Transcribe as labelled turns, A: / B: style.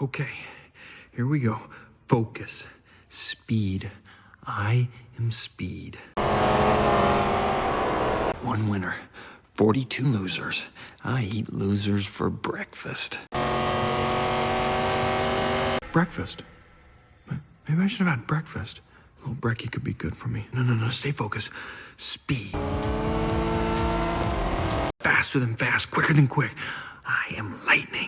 A: Okay, here we go. Focus. Speed. I am speed. One winner, 42 losers. I eat losers for breakfast. Breakfast? Maybe I should have had breakfast. A little brekkie could be good for me. No, no, no, stay focused. Speed. Faster than fast, quicker than quick. I am lightning.